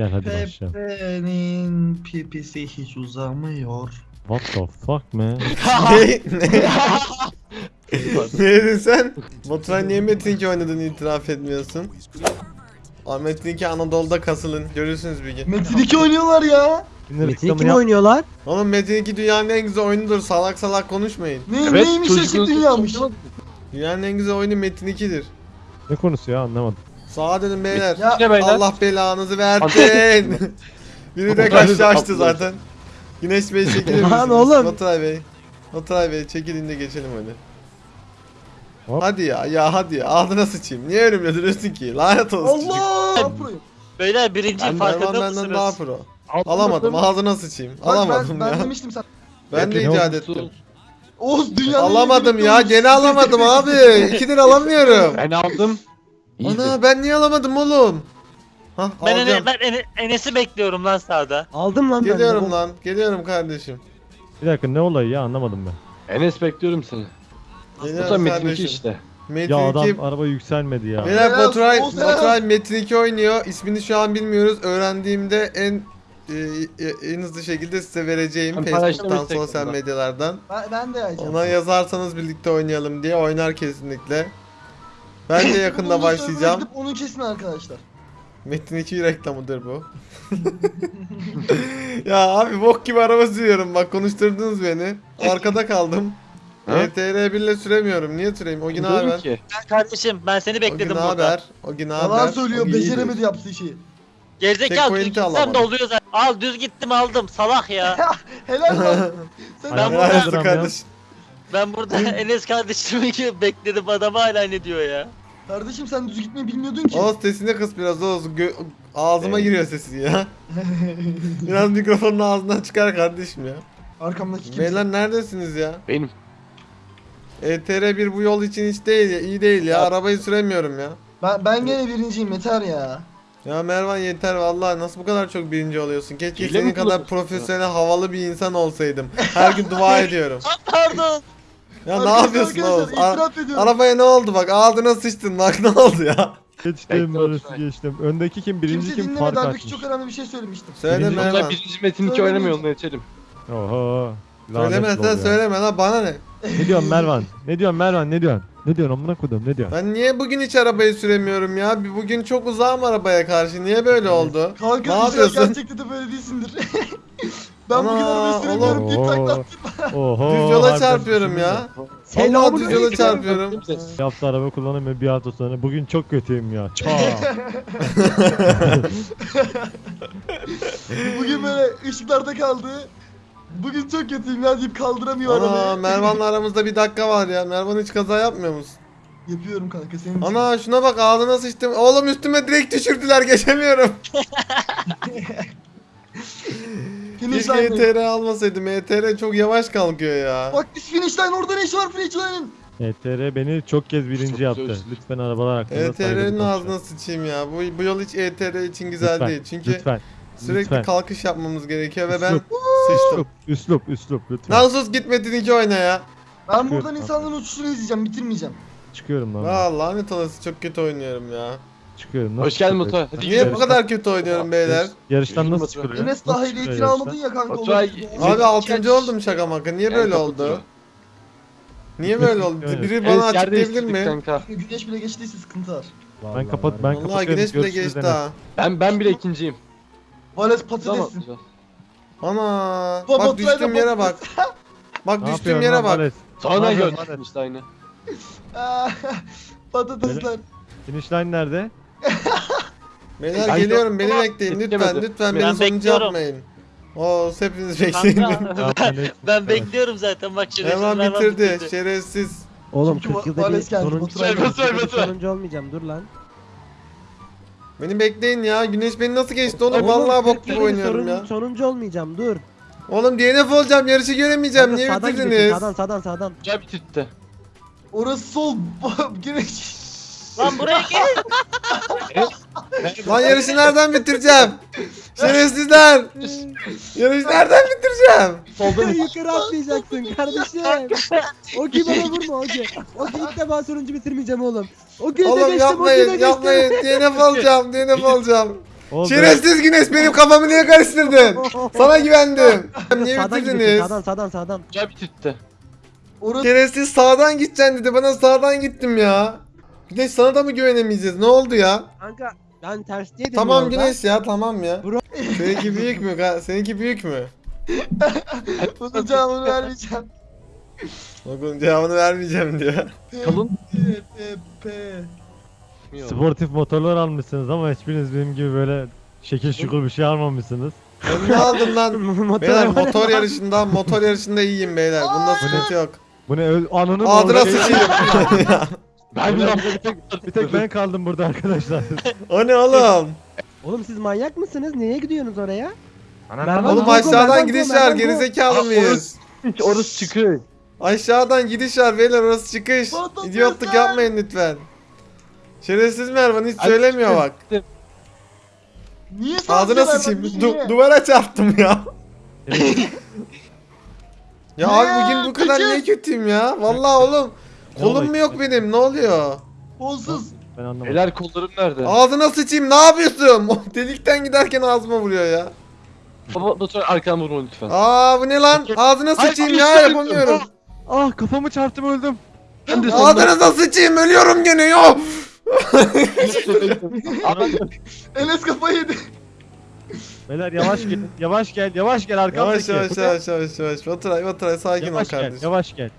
Gel hadi başlayalım. Pepe'nin pipisi hiç uzamıyor. What the fuck man? ne? Ne? ne dedin sen? Baturay niye Metin 2 oynadığını itiraf etmiyorsun? Aa, Metin 2 Anadolu'da kasılın. Görürsünüz bir gün. Metin 2 oynuyorlar ya. Metin kim oynuyorlar? Oğlum Metin 2 dünyanın en güzel oyunudur. Salak salak konuşmayın. Ne, neymiş eşit dünyaymış. Dünyanın en güzel oyunu Metin 2'dir. Ne konusu ya anlamadım. Sağa dönün beyler. Ya beyler? Allah belanızı versin. Biri de kaçtı açtı zaten. Güneş Bey çekilir misiniz? Lan oğlum. Baturay Bey. Baturay Bey çekilin de geçelim hadi. Hop. Hadi ya ya hadi ya ağzına sıçayım. Niye önümle duruyorsun ki? Lanet olsun. Allah! Pro'yum. Beyler birinci Ben farkında Mervan benden daha mısınız? pro. Alamadım ağzına sıçayım. Bak Alamadım ben, ya. Ben demiştim sen. Ben de icat ettim. Oğuz dünyanın Alamadım ya gene alamadım abi. İkidir alamıyorum. Ben aldım. Ana ben niye alamadım oğlum? Hah Ben, alacağım. Ene- ben Ene- Enes'i bekliyorum lan sağda. Aldım lan ben. Geliyorum lan. Geliyorum kardeşim. Bir dakika ne olayı ya anlamadım ben. Enes bekliyorum seni. Bu da Geliyorum Metin 2 kardeşim. işte. Metin Ya 2 adam araba yükselmedi ya. Beyler Baturay, Baturay Metin 2 oynuyor. İsmini şu an bilmiyoruz. Öğrendiğimde en e, en hızlı şekilde size vereceğim Ben Facebook'tan, sosyal medyalardan. Ben, ben de yayacağım. Ona yazarsanız birlikte oynayalım diye oynar kesinlikle. Ben de yakında başlayacağım. Onun kesin arkadaşlar. Metin 2 reklamıdır bu. ya abi bok gibi araba sürüyorum bak konuşturdunuz beni. Arkada kaldım. ETR 1 ile süremiyorum. Niye süreyim? O gün haber. ki. Kardeşim ben seni O gün bekledim burada. haber. O gün haber. Yalan söylüyor gün iyidir. beceremedi yaptığı şeyi. Gerizekalı düz Checkpoint'i gitsem de alamadım. oluyor zaten. Al düz gittim aldım salak ya. Helal. Sen Aynen. Ben Helal burada- olsun kardeşim. ben burada Enes kardeşimi bekledim adam hala ne diyor ya. Kardeşim sen düz gitmeyi bilmiyordun ki. Oğuz sesini kıs biraz Oğuz. Gö- ağzıma giriyor sesin ya. biraz mikrofonun ağzından çıkar kardeşim ya. Arkamdaki kimse. Beyler neredesiniz ya? Benim. ETR 1 bu yol için hiç değil ya. iyi değil ya. Arabayı süremiyorum ya. Ben, ben gene birinciyim yeter ya. Ya Mervan yeter vallahi nasıl bu kadar çok birinci oluyorsun? Keşke Hile senin kadar kullanıyorsun? profesyonel havalı bir insan olsaydım. Her gün dua ediyorum. Pardon. Ya ne yapıyorsun itiraf ediyorum. arabaya ne oldu bak ağzına sıçtın bak ne oldu ya? Geçtim Bekle geçtim. Öndeki kim birinci Kimse kim dinlemedi fark halbuki açmış. çok önemli bir şey söylemiştim. Söyle Birinci- Baturay Mervan. birinci Metin 2 Söylemeyeceğim. oynamıyor onu geçelim. Oho. Söyleme sen ya. söyleme lan bana ne? Ne diyorsun Mervan? Ne diyorsun Mervan? Ne diyorsun? Ne diyorsun amına koydum ne diyorsun? Ben niye bugün hiç arabayı süremiyorum ya? Bir Bugün çok uzağım arabaya karşı. Niye böyle oldu? Kanka Ne inşallah yapıyorsun? gerçekten de böyle değilsindir. ben bugün Ana, arabayı süremiyorum taklattım. Oho. Düz yola çarpıyorum ya. Selamun düz yola çarpıyorum. Hafta araba kullanamıyorum bir hafta sonra. Bugün çok kötüyüm ya. Çaa. Bugün böyle ışıklarda kaldı. Bugün çok kötüyüm ya deyip kaldıramıyor Ana arabayı. Mervan'la aramızda bir dakika var ya. Mervan hiç kaza yapmıyor musun? Yapıyorum kanka senin için. Ana şuna bak ağzına sıçtım. Oğlum üstüme direkt düşürdüler geçemiyorum. Finish Keşke. ETR almasaydım. ETR çok yavaş kalkıyor ya. Bak biz finish line orada ne işi var finish line'ın? ETR beni çok kez birinci Çok yaptı. güzel. Lütfen arabalar hakkında ETR'nin saygılı konuşun. ağzına sıçayım ya. Bu, bu yol hiç ETR için güzel Lütfen, değil. Çünkü Lütfen. sürekli lütfen. kalkış yapmamız gerekiyor ve ben Üslup, sıçtım. Üslup, üslup, üslup lütfen. Lan sus git Metin 2 oyna ya. Ben buradan insanların uçuşunu izleyeceğim bitirmeyeceğim. Çıkıyorum lan. Aa lanet olası çok kötü oynuyorum ya. Çıkıyorum. Nasıl Hoş geldin. Hadi Niye bu kadar kötü oynuyorum beyler? Yarıştan nasıl çıkılıyor? Enes Nasıl daha çıkılıyor ehliyetini yarıştan? almadın ya kanka. Olur. Metin Abi iki 6. aç. oldum şaka maka. Niye böyle oldu? Niye böyle oldu? Evet. Biri bana yerde açıklayabilir eşitlik mi? Kanka. Güneş bile geçtiyse sıkıntı var. Ben kapat ben Vallahi kapatıyorum. güneş bile Görüşürüz geçti Enes. ha. Ben ben bile ikinciyim. Vales Zaman. patatesin. Ana. Baba, Bak düştüğüm yere bak. Bak Ne düştüğüm yapıyorsun yere lan bak. Vales? Sonra Ne gördüm yapıyorsun? işte aynı. Patatesler. Finish line nerede? Beyler Ben geliyorum beni bekleyin lütfen lütfen Ben beni sonuncu bekliyorum. yapmayın. Oo hepiniz bekleyin. Kanka, ben, ben bekliyorum zaten bak şimdi. Hemen bitirdi şerefsiz. Oğlum Çünkü 40 yılda Vales bir geldi, sonuncu, Baturay geldi. Baturay, 40 yılda bir Baturay. sonuncu olmayacağım dur lan. Beni bekleyin ya. Güneş beni nasıl geçti oğlum? Oğlum, Vallahi 40 bok gibi yılda bir oynuyorum sorun- ya. Sonuncu olmayacağım dur. Oğlum DNF olacağım. Yarışı göremeyeceğim. Kanka, Niye sağdan gidiyorsun, bitirdiniz? Sağdan sağdan sağdan. Güzel bitirtti. Orası sol. Güneş. Lan buraya gel. Lan yarışı nereden bitireceğim? Şerefsizler. Yarışı nereden bitireceğim? Solda mı? Yukarı atlayacaksın kardeşim. o ki bana vurma o ki. O ki ilk defa sonuncu bitirmeyeceğim oğlum. O ki de Oğlum geçtim o ki de yapmayın geçtim. yapmayın. DNF olacağım. DNF olacağım. Oldu. Şerefsiz Güneş benim kafamı niye karıştırdın? Sana güvendim. Niye Sağdan gidiyorsun bitirdiniz? sağdan sağdan sağdan. Güzel bitirtti. Şerefsiz sağdan gideceksin dedi. Bana sağdan gittim ya. Güneş sana da mı güvenemeyeceğiz? Ne oldu ya? Kanka ben ters diye Tamam. Güneş ya tamam ya. Bro. Seninki büyük mü? ka- Seninki büyük mü? bunun cevabını vermeyeceğim. Bakın cevabını vermeyeceğim diyor. Kalın. P, P, P. Sportif motorlar almışsınız ama hiçbiriniz benim gibi böyle şekil şukul bir şey almamışsınız. Sen ne aldın lan? Motor Beyler motor yarışında motor yarışında iyiyim beyler. Bunda sıkıntı yok. Bu ne öl ananın Ağzına orada- sıçayım. Ben bir bir tek, bir tek ben kaldım burada arkadaşlar. o ne oğlum? Oğlum siz manyak mısınız? Niye gidiyorsunuz oraya? Mervan, Oğlum Go, go, aşağıdan Mervan, gidiş var. Mervan. Gerizekalı mıyız? hiç orası çıkıyor. Aşağıdan gidiş var beyler orası çıkış. Lan. yapmayın lütfen. Şerefsiz Mervan hiç söylemiyor bak. Niye Ağzına sıçayım. Du- duvara çarptım ya. ya abi bugün bu kadar niye kötüyüm ya? Vallahi oğlum. Kolum mu yok benim? Ne oluyor? Kolsuz. Ben anlamadım. Beyler kollarım nerede? Ağzına sıçayım. Ne yapıyorsun? Delikten giderken ağzıma vuruyor ya. Baba motor arkadan vurma lütfen. Aa bu ne lan? Ağzına Ay, sıçayım ay, ya yapamıyorum. Ah kafamı çarptım öldüm. Ben de. Ağzınıza sıçayım ölüyorum gene yo. Enes kafayı yedi. Beyler yavaş gel. Yavaş gel. Yavaş gel Yavaş arkamdaki. yavaş yavaş yavaş yavaş. Baturay Baturay sakin ol Yavaş gel. kardeşim. Yavaş gel.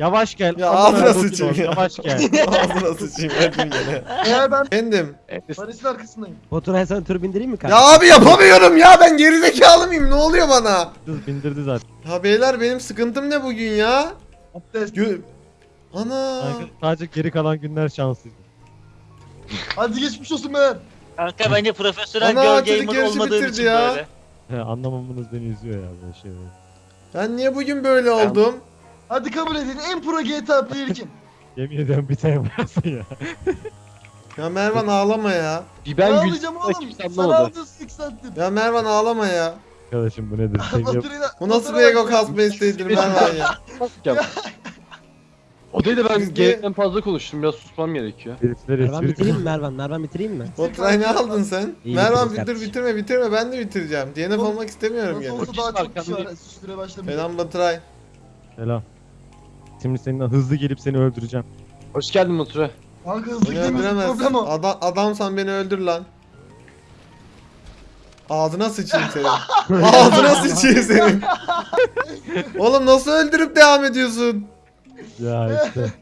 Yavaş gel. Ya Amına ağzına sıçayım ya. Yavaş gel. Ağzına sıçayım öldüm gene. Eğer ben Efendim. Barış'ın arkasındayım. Motora sana tur bindireyim mi kanka? Ya abi yapamıyorum ya ben gerizekalı mıyım? Ne oluyor bana? Kız bindirdi zaten. Ya beyler benim sıkıntım ne bugün ya? Abdest. Gö Ana. Kanka, sadece geri kalan günler şanslıydı. Hadi geçmiş olsun beyler. Kanka bence profesyonel Ana, girl çocuk gamer yarışı olmadığım bitirdi için ya. böyle. Anlamamanız beni üzüyor ya böyle şeyleri. Ben niye bugün böyle oldum? Hadi kabul edin. En pro GTA player kim? Yemin ediyorum bir tane varsın ya. Ya Mervan ağlama ya. Bir Ben ben alacağım gülsüm oğlum. kimse Sana anlamadı. aldım 6 saattir. Ya Mervan ağlama ya. Arkadaşım bu nedir? Seviye... Baturay'la- Bu nasıl bir ego kasma isteğidir Mervan ya. Ya. O değil de ben Biz de- fazla konuştum. Biraz susmam gerekiyor. Herifler Mervan bitireyim mi Mervan? Mervan bitireyim mi? Ne aldın sen? İyi Mervan dur kardeşim. bitirme bitirme ben de bitireceğim. DNF olmak istemiyorum Nasıl gene. olsa daha çok kişi var. Süre başlamayacak. Selam Baturay. Selam. Şimdi seninle hızlı gelip seni öldüreceğim. Hoş geldin motora. Kanka hızlı Beni öldüremezsin. problem o. Adam, adamsan beni öldür lan. Ağzına sıçayım senin. Ağzına sıçayım senin. Oğlum nasıl öldürüp devam ediyorsun? Ya işte.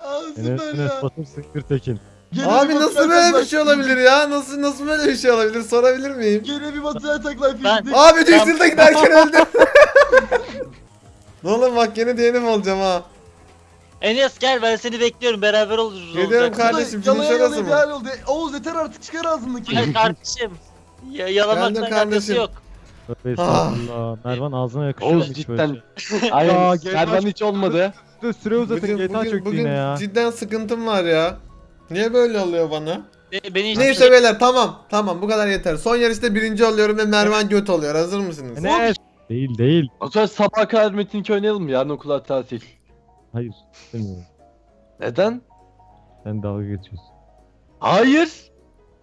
Aa Enes, süper Enes ya. Sıkır Tekin. Gene Abi bir nasıl böyle bir şey olabilir ya? Nasıl nasıl böyle bir şey olabilir? Sorabilir miyim? Gene bir Ben- filmdi. Abi düştürde giderken öldüm. Ne oğlum bak yine DNF olacağım ha. Enes gel ben seni bekliyorum beraber oluruz Geliyorum olacak. kardeşim, Yalaya finish orası yalaya mı? hal oldu. Oğuz yeter artık çıkar ağzındaki. Hayır kardeşim. Ya, yalamakla Geldim kardeşim. yok. Tövbe Ah. estağfurullah. Mervan ağzına yakışıyor Oğuz hiç böyle cidden. şey. Aynen. Aa, gel- Mervan hiç olmadı. Dur süre uzatın Bugün, GTA bugün, çöktü bugün yine ya. cidden sıkıntım var ya. Niye böyle oluyor bana? Be- Beni hiç Neyse beyler tamam tamam bu kadar yeter. Son yarışta birinci oluyorum ve Mervan göt oluyor. Hazır mısınız? Enes. Değil değil. Motora sabaha kadar Metin 2 oynayalım mı? Yarın okullar tatil. Hayır. istemiyorum. Neden? Sen dalga geçiyorsun. Hayır.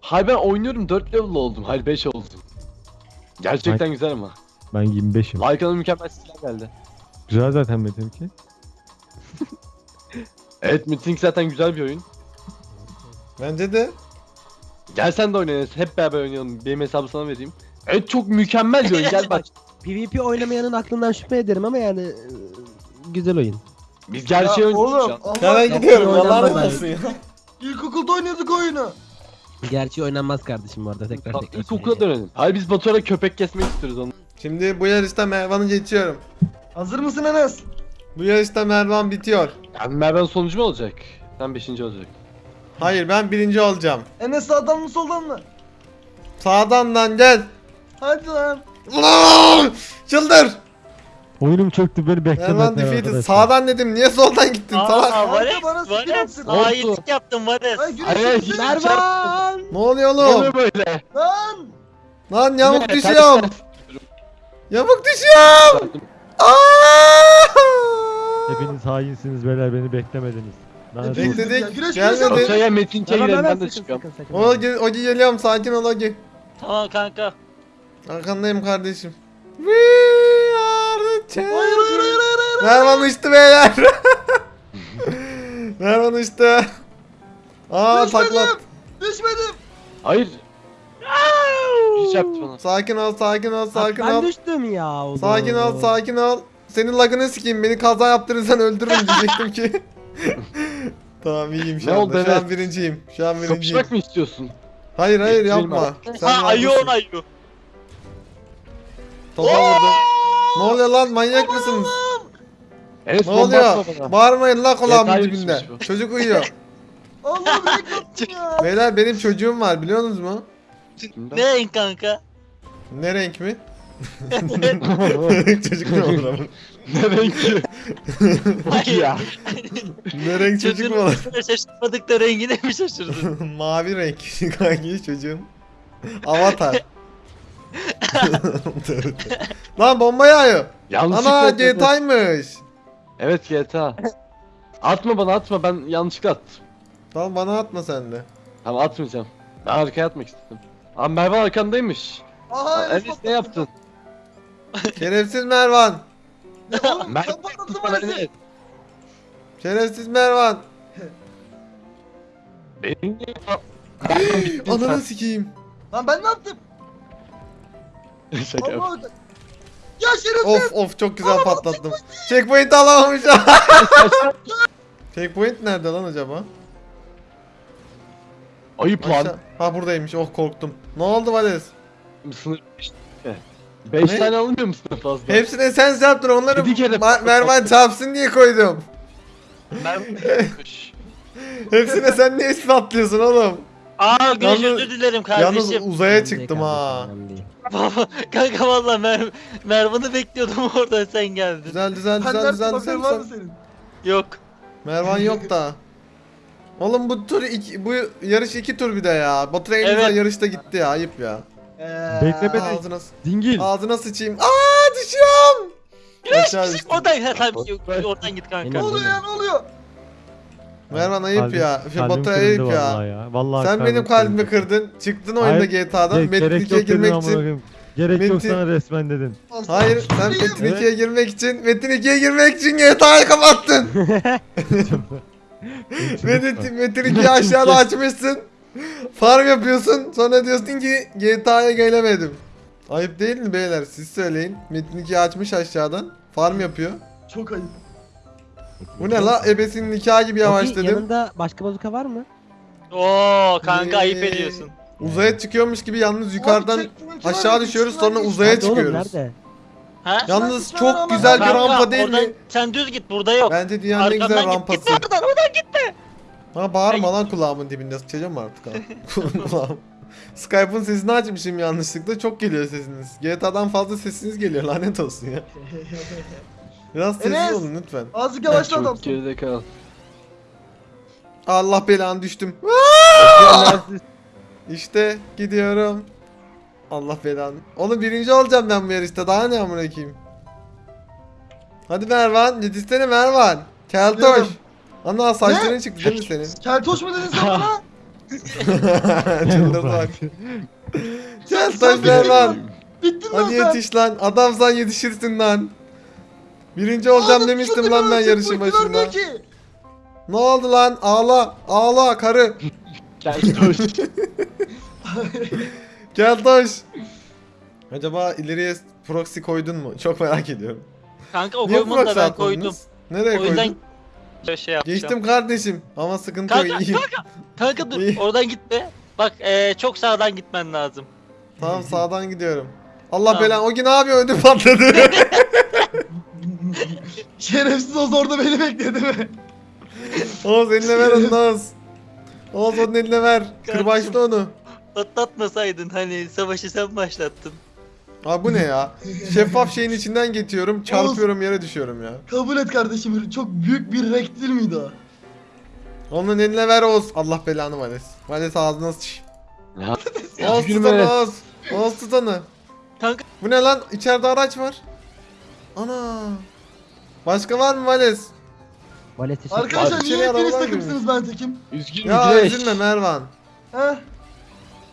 Hayır ben oynuyorum 4 level oldum. Hayır 5 oldum. Gerçekten güzel ama. Ben 25'im. Arkadan mükemmel silah geldi. Güzel zaten benimki. Evet Metin 2 zaten güzel bir oyun. Bence de. Gel sen de oynayalım. Hep beraber oynayalım. Benim hesabı sana vereyim. Evet çok mükemmel bir oyun. Gel bak. PvP oynamayanın aklından şüphe ederim ama yani e, güzel oyun. Biz gerçeği oynuyoruz şu Oğlum an. gidiyorum. oynanmaz Allah'ın abi. olsun ya. ilkokulda oynuyorduk oyunu. Gerçi oynanmaz kardeşim bu arada tekrar tekrar. İlk okula söyleyeceğim. dönelim. Hayır biz Batuhan'a köpek kesmek istiyoruz onu. Şimdi bu yarışta Mervan'ı geçiyorum. Hazır mısın Enes? Bu yarışta Mervan bitiyor. Yani Mervan sonucu mu olacak? Sen 5. olacak. Hayır ben birinci olacağım. Enes sağdan mı soldan mı? Sağdan lan gel. Hadi lan. Ulan! Çıldır. Oyunum çöktü beni Mervan beklemediler defeated. Sağdan dedim. Niye soldan gittin salak? Aa Vares, bana sıkı Vares, yaptın. hainlik yaptım Vares. Ay Hayır, güneşim hiç- güneşim. Mervan! Ne oluyor oğlum? Yeme böyle. Lan. Lan yamuk Yeme, düşüyorum. ters- Yamuk düşüyorum. Aa! Hepiniz hainsiniz beyler beni beklemediniz. Lanet Bekle. olsun. Bekledik. Güneş, güneş Gelmedi. Aşağıya Metin hemen ben de çıkıyorum. Ogi, Ogi geliyorum sakin ol Ogi. Tamam kanka. Arkandayım kardeşim. We are the Hayır hayır hayır hayır hayır. Mervan uçtu beyler. Mervan uçtu. Aa Düşmedim. taklat. Düşmedim. Hayır. Hiç yaptı bana. Sakin ol sakin ol sakin ben ol. düştüm ya. o Sakin ol sakin ol. Senin lagını sikeyim beni kaza yaptırırsan öldürürüm diyecektim ki. tamam iyiyim şu Ne anda. oldu, Şu an evet. birinciyim. Şu an birinciyim. Kapışmak mı istiyorsun? Hayır hayır yapma. Sen Ha haklısın. on ayu. Topa vurdum. Ne oluyor lan manyak mısınız? Enes Ne bomba oluyor? atma bana. Bağırmayın la kulağımın Detay dibinde. bu. Çocuk uyuyor. Allah'ım ya. Beyler benim çocuğum var biliyorsunuz mu? Ne renk kanka? Ne renk mi? çocuk ne olur ama? ne renk? Hayır. ya. Ne renk çocuk mu olur? Çocuğun şaşırmadık da rengine mi şaşırdın? Mavi renk kanki çocuğum. Avatar. Lan bomba yağıyor. Yanlışlıkla Ana atladım. GTA'ymış. Evet GTA. Atma bana atma ben yanlışlıkla attım. Tamam bana atma sen de. Tamam atmayacağım. Ben arkaya atmak istedim. Abi Merve arkandaymış. Aha Enes ne yaptın? Şerefsiz Mervan. Oğlum Ben- sen patlattın Bana ne? Şerefsiz Mervan. Benim Ananı sikeyim. Lan ben ne yaptım? Şaka yap. Ya şerefsiz. Of of çok güzel patlattım. Checkpoint alamamışım. Checkpoint nerede lan acaba? Ayıp lan. Aşağı- Ha buradaymış. Oh korktum. Ne oldu Vales? Sınır 5 Ne? tane alınmıyor musun fazla? Hepsine sen yaptın onları Yedi kere Ma- Mervan çarpsın diye koydum. Merve Hepsine sen niye ispatlıyorsun oğlum? Aa güneş Yalnız- özür dilerim Yalnız kardeşim. uzaya çıktım ha. önemli değil. Baba kanka valla Mer Mervan'ı bekliyordum oradan sen geldin. Güzel güzel Sen güzel nerede güzel haberin güzel. var mı senin? Yok. Mervan yok da. Oğlum bu tur iki, bu yarış iki tur bir de ya. Batur en güzel Evet. yarışta gitti ya. Ayıp ya. Eee. Beklemedi. Ağzına Dingil. ağzına sıçayım. Aa düşüyorum. Aşağı düştüm. Oradan ha, tamam yok, oradan git kanka. Ne oluyor ya ne oluyor? Mervan ayıp Kalbim- ya. Şu kalbim Batu ayıp ya. Vallahi ya. Vallahi Sen benim kalbimi kırıldı. kırdın. Çıktın oyunda GTA'dan. Metin gerek 2'ye yok dedim girmek için. Gerek yok Metin- sana resmen dedin. Hayır sen? Metin 2'ye girmek için Metin 2'ye girmek için GTA'yı kapattın. Metin, Metin 2'yi aşağıda açmışsın. Farm yapıyorsun. Sonra diyorsun ki GTA'ya gelemedim. Ayıp değil mi beyler? Siz söyleyin. Metin 2'yi açmış aşağıdan. Farm yapıyor. Çok ayıp. Bu ne la? Ebesinin nikahı gibi yavaş Ogi, dedim. Yanında başka bazuka var mı? Oo kanka ayıp Ee, ediyorsun. Uzaya çıkıyormuş gibi yalnız yukarıdan aşağı düşüyoruz, sonra uzaya Nerede oğlum, çıkıyoruz. Nerede? Ha? Yalnız Sen- çok güzel bir Kanka, rampa değil oradan, mi? Sen düz git burada yok. Bence dünyanın en güzel Arkamdan git, rampası. gitme oradan oradan gitme. Ha bağırma lan kulağımın dibinde sıçacağım artık ha. Kulağım. Skype'ın sesini açmışım yanlışlıkla çok geliyor sesiniz. GTA'dan fazla sesiniz geliyor lanet olsun ya. Biraz sessiz Enes! olun lütfen. Azıcık yavaşla Çok adamsın. geride kal. Allah belanı düştüm. İşte gidiyorum. Allah belanı. Oğlum birinci olacağım ben bu yarışta daha ne amına koyayım. Hadi Mervan yetişsene Mervan. Keltoş. Geliyorum. Ana saçların çıktı değil mi senin? Keltoş mu dedin sen bana? Çıldırdı bak. Keltoş Mervan. Bittin lan Hadi sen. yetiş lan. Adamsan yetişirsin lan. Birinci olacağım Oğlum, demiştim lan ben yarışın başında. vermiyor ki. Ne oldu lan? Ağla. Ağla karı. Gel dur. Keltoş. Acaba ileriye proxy koydun mu? Çok merak ediyorum. Kanka o Niye koymadı da ben koydum. Nereye O yüzden koydun? şöyle şey yapacağım. Geçtim kardeşim. Ama sıkıntı Kanka, yok iyiyim. Kanka dur oradan gitme. Bak eee, çok sağdan gitmen lazım. Tamam sağdan gidiyorum. Allah Tamam. belan o gün abi ödüm patladı. Şerefsiz Oz orada beni bekledi mi? Oğuz eline ver onu Oğuz. Oğuz onun eline ver. Kırbaçla onu. Patlatmasaydın hani savaşı sen başlattın. Abi bu ne ya? Şeffaf şeyin içinden geçiyorum, çarpıyorum yere düşüyorum ya. Kabul et kardeşim. Çok büyük bir rektil miydi o? Onun eline ver Oğuz. Allah belanı Vales. Vales ağzına sıç. Oğuz tut Gülme. onu Oğuz. Oğuz tut onu. Kanka Bu ne lan? İçeride araç var. Ana. Başka var mı Vales? Valesi Arkadaşlar Abi, niye içeri arabalar takımsınız ben tekim? Üzgünüm Ya Güneş. üzülme Mervan. Heh.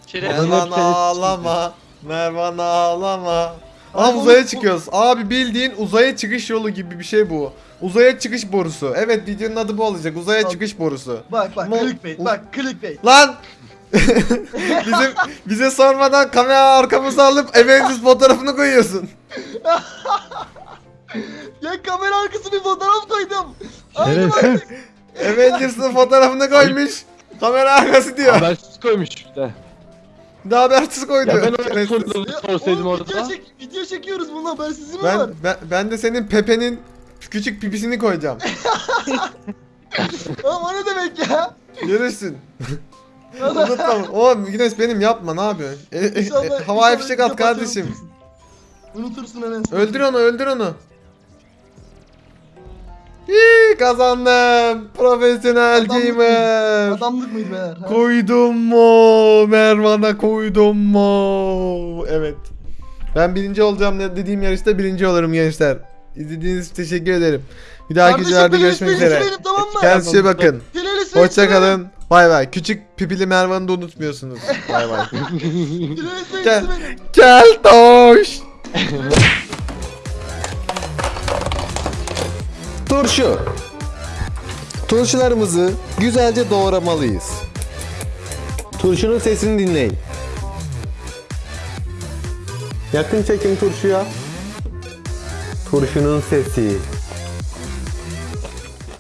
Şeref. Mervan hep seni ağlama. Mervan ağlama. Aa Abi uzaya çıkıyoruz. Abi bildiğin uzaya çıkış yolu gibi bir şey bu. Uzaya çıkış borusu. Evet videonun adı bu olacak. Uzaya Abi- çıkış borusu. Bak bak Mo- clickbait bak clickbait. Lan! Bizim bize sormadan kamera arkamıza alıp Avengers fotoğrafını koyuyorsun. Ya kamera arkası bir fotoğraf koydum. Aynı Şerefsiz. Avengers'ın fotoğrafını koymuş. Kamera arkası diyor. Habersiz koymuş işte. Daha habersiz koydu. Ya ben o Şerefsiz. soruları Ya, sorsaydım oğlum, orada. Video, çek, video çekiyoruz bununla habersizliği mi var? ben, ben, ben de senin Pepe'nin küçük pipisini koyacağım. Oğlum o ne demek ya? Görürsün. Unutma. Oğlum Güneş benim yapma ne yapıyorsun? E, e, e, İnşallah- havaya inşallah fişek at kardeşim. Unutursun. Unutursun Enes. Öldür onu öldür onu. Hii, kazandım. Profesyonel Adamlık gamer. Adamlık mıydı beyler? ha? Koydum mu? Mervan'a koydum mu? Evet. Ben birinci olacağım de- dediğim yarışta birinci olurum gençler. İzlediğiniz için teşekkür ederim. Bir dahaki videolarda görüşmek üzere. tamam? Kendinize bakın. Pilelis benimki Hoşça kalın. Bay bay. Küçük pipili Mervan'ı da unutmuyorsunuz. Bay bay. Gel. Gel toş. Turşu. Turşularımızı güzelce doğramalıyız. Turşunun sesini dinleyin. Yakın çekim turşuya. Turşunun sesi.